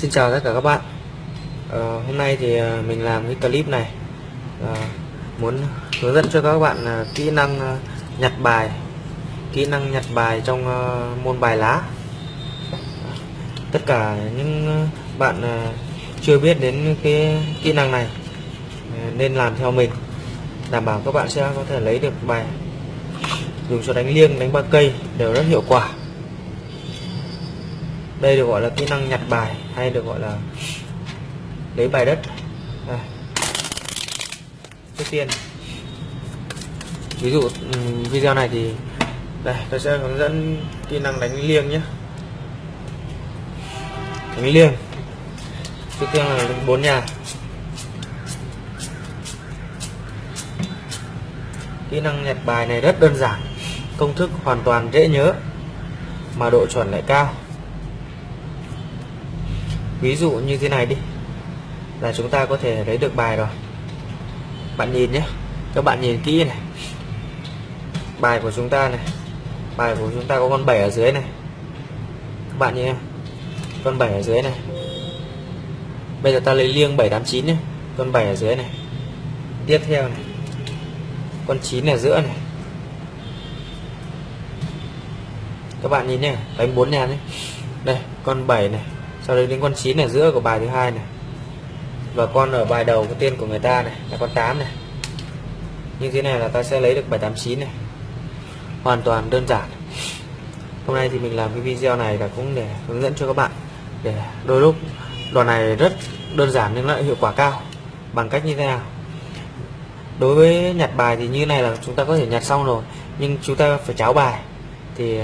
Xin chào tất cả các bạn. À, Hôm nay thì ờ, mình làm cái clip này. À, Muốn hướng dẫn cho các bạn à, kỹ năng à, nhặt bài Kỹ năng nhặt bài trong à, môn bài lá. Tất cả những bạn à, chưa biết đến cái kỹ năng này à, Nên làm theo mình. Đảm bảo các bạn sẽ có thể lấy được bài Dùng cho đánh liêng, đánh ba cây đều rất hiệu quả đây được gọi là kỹ năng nhặt bài, hay được gọi là lấy bài đất. À. trước tiên, ví dụ video này thì, đây, tôi sẽ hướng dẫn kỹ năng đánh liêng nhé. Đánh liêng. Trước tiên là bốn nhà. Kỹ năng nhặt bài này rất đơn giản, công thức hoàn toàn dễ nhớ, mà độ chuẩn lại cao ví dụ như thế này đi. Là chúng ta có thể lấy được bài rồi. Bạn nhìn nhé. Các bạn nhìn kỹ này. Bài của chúng ta này. Bài của chúng ta có con 7 ở dưới này. Các bạn nhìn con 7 ở dưới này. Bây giờ ta lấy liêng 789 nhé. Con 7 ở dưới này. Tiếp theo này. Con 9 ở giữa này. Các bạn nhìn nhé. Đánh 4 nhà nhé. Đây, con 7 này sau đấy đến con 9 ở giữa của bài thứ hai này. Và con ở bài đầu, cái tiên của người ta này, là con 8 này. Như thế này là ta sẽ lấy được 789 này. Hoàn toàn đơn giản. Hôm nay thì mình làm cái video này là cũng để hướng dẫn cho các bạn. Để đôi lúc đoạn này rất đơn giản nhưng lại hiệu quả cao. Bằng cách như thế nào? Đối với nhặt bài thì như này là chúng ta có thể nhặt xong rồi, nhưng chúng ta phải cháo bài. Thì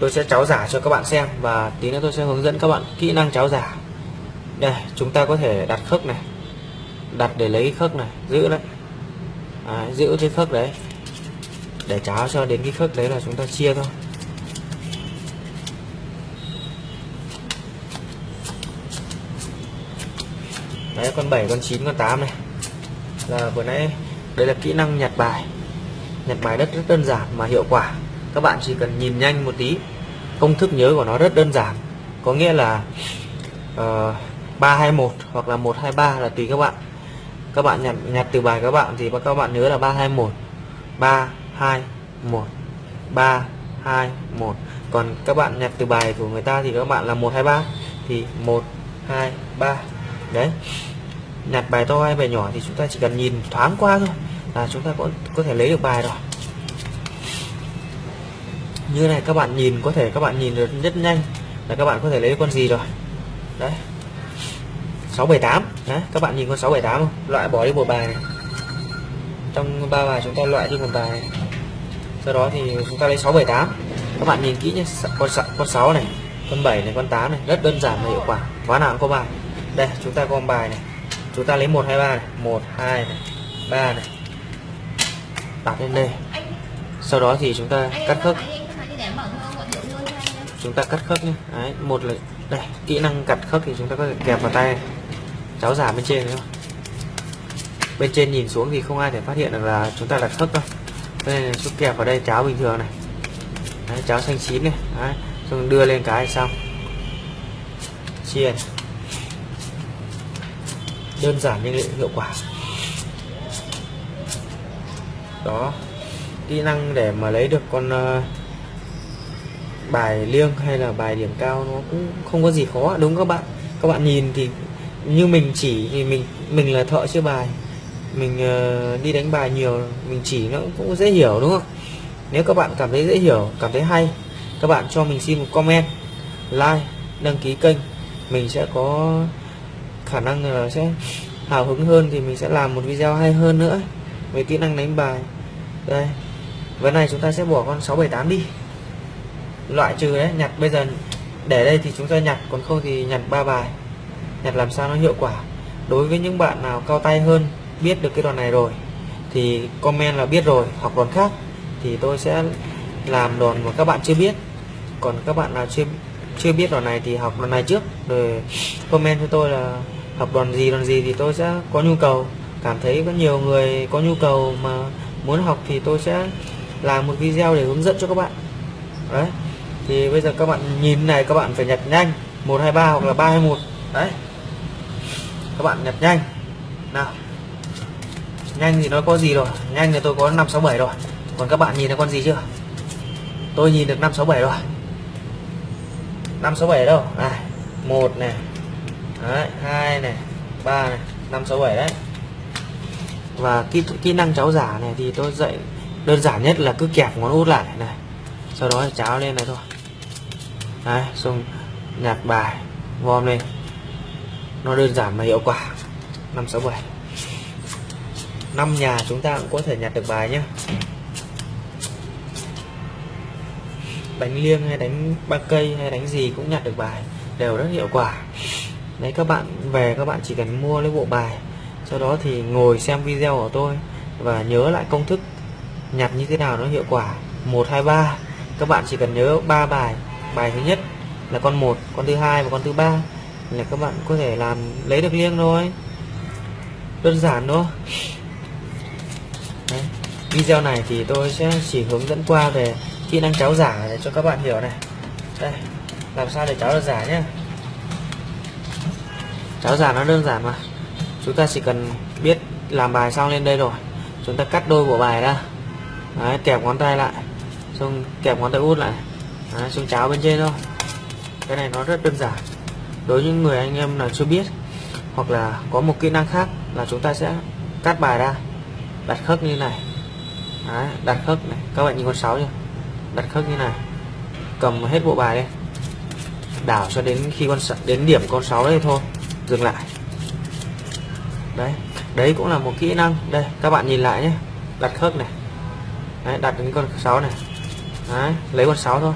tôi sẽ cháo giả cho các bạn xem và tí nữa tôi sẽ hướng dẫn các bạn kỹ năng cháo giả. Đây chúng ta có thể đặt khớp này đặt để lấy khớp này giữ đấy. À, giữ cái khớp đấy. Để cháo cho đến cái khớp đấy là chúng ta chia thôi. Đấy con 7 con 9 con 8 này. Là vừa nãy đây là kỹ năng nhặt bài. Nhặt bài rất rất đơn giản mà hiệu quả các bạn chỉ cần nhìn nhanh một tí. Công thức nhớ của nó rất đơn giản. Có nghĩa là ờ, uh, 321 hoặc là 123 là tùy các bạn. Các bạn nhặt nhặt từ bài các bạn thì các bạn nhớ là 321 321 321 còn các bạn nhặt từ bài của người ta thì các bạn là 123 thì 123 đấy. Nhặt bài to hay bài nhỏ thì chúng ta chỉ cần nhìn thoáng qua thôi là chúng ta có có thể lấy được bài rồi như này các bạn nhìn có thể các bạn nhìn được rất nhanh là các bạn có thể lấy con gì rồi. Đấy. 678 đấy các bạn nhìn con 678 không? Loại bỏ đi một bài này. Trong ba bài chúng ta loại đi một bài này. sau đó thì chúng ta lấy 678 các bạn nhìn kỹ nhé con con 6 này con 7 này con 8 này rất đơn giản và hiệu quả. Khóa nào cũng có bài. Đây chúng ta có bài này. Chúng ta lấy 123 này 1 2 này 3 này. Đặt lên đây. Sau đó thì chúng ta cắt khớp chúng ta cắt khớp nhé. Đấy một là đây kỹ năng cắt khớp thì chúng ta có thể kẹp vào tay cháo giả bên trên không? Bên trên nhìn xuống thì không ai thể phát hiện được là chúng ta đặt khớp đâu. Đây là chút kẹp vào đây cháo bình thường này. Đấy, cháo xanh chín này. Đấy, xong đưa lên cái xong. Chia này. đơn giản nhưng hiệu quả. Đó. Kỹ năng để mà lấy được con uh, bài liêng hay là bài điểm cao nó cũng không có gì khó. Đúng các bạn. Các bạn nhìn thì như mình chỉ thì mình mình là thợ chơi bài. Mình uh, đi đánh bài nhiều mình chỉ nó cũng dễ hiểu đúng không? Nếu các bạn cảm thấy dễ hiểu cảm thấy hay các bạn cho mình xin một comment like đăng ký kênh. Mình sẽ có khả năng là sẽ hào hứng hơn thì mình sẽ làm một video hay hơn nữa. Về kỹ năng đánh bài. Đây. Vấn này chúng ta sẽ bỏ con 678 đi loại trừ đấy, nhặt bây giờ để đây thì chúng ta nhặt, còn không thì nhặt ba bài. Nhặt làm sao nó hiệu quả. Đối với những bạn nào cao tay hơn biết được cái đoạn này rồi, thì comment là biết rồi, hoặc đoạn khác thì tôi sẽ làm đoạn mà các bạn chưa biết. Còn các bạn nào chưa chưa biết đoạn này thì học đoạn này trước, rồi comment cho tôi là học đoạn gì đoạn gì thì tôi sẽ có nhu cầu. Cảm thấy có nhiều người có nhu cầu mà muốn học thì tôi sẽ làm một video để hướng dẫn cho các bạn. Đấy thì bây giờ các bạn nhìn này, các bạn phải nhặt nhanh. 123 hoặc là 321 đấy. Các bạn nhặt nhanh. Nào. Nhanh thì nó có gì rồi? Nhanh thì tôi có 567 rồi. Còn các bạn nhìn thấy con gì chưa? Tôi nhìn được 567 rồi. 567 đâu? Này. Một này. Đấy 2 này. 3 này. 567 đấy. Và kỹ kỹ năng cháu giả này thì tôi dạy đơn giản nhất là cứ kẹp ngón út lại này. Sau đó cháo lên này thôi đấy, xong nhạc bài vom lên. Nó đơn giản mà hiệu quả. 567 năm nhà chúng ta cũng có thể nhặt được bài nhé đánh liêng hay đánh ba cây hay đánh gì cũng nhặt được bài. Đều rất hiệu quả. Đấy, các bạn về các bạn chỉ cần mua lấy bộ bài. Sau đó thì ngồi xem video của tôi và nhớ lại công thức nhặt như thế nào nó hiệu quả. 1 2 3 các bạn chỉ cần nhớ ba bài bài thứ nhất là con một con thứ hai và con thứ ba là các bạn có thể làm lấy được liêng thôi. Đơn giản thôi. Đấy. video này thì tôi sẽ chỉ hướng dẫn qua về kỹ năng cháo giả để cho các bạn hiểu này. Đây làm sao để cháo được giả nhé cháo giả nó đơn giản mà. Chúng ta chỉ cần biết làm bài xong lên đây rồi. Chúng ta cắt đôi bộ bài ra. Đấy, kẹp ngón tay lại xong kẹp ngón tay út lại. À, đấy, xong cháo bên trên thôi. Cái này nó rất đơn giản. Đối với những người anh em nào chưa biết hoặc là có một kỹ năng khác là chúng ta sẽ cắt bài ra. Đặt khớp như này. Đấy, đặt khớp này. Các bạn nhìn con sáu chưa? Đặt khớp như này. Cầm hết bộ bài đây đảo cho đến khi con đến điểm con sáu đây thôi. Dừng lại. Đấy đấy cũng là một kỹ năng. Đây các bạn nhìn lại nhé. Đặt khớp này. Đấy, đặt đến con sáu này. Đấy, lấy con sáu thôi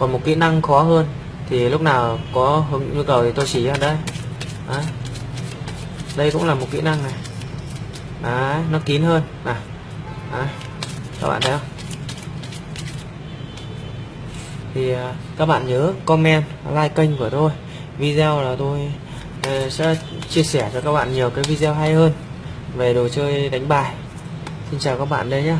còn một kỹ năng khó hơn thì lúc nào có hứng nhu cầu thì tôi chỉ ra đây. Đấy. đây cũng là một kỹ năng này. Đấy, nó kín hơn. Này đấy. các bạn thấy không? Thì à, các bạn nhớ comment like kênh của tôi. Video là tôi ờ, sẽ chia sẻ cho các bạn nhiều cái video hay hơn về đồ chơi đánh bài. Xin chào các bạn đây nhé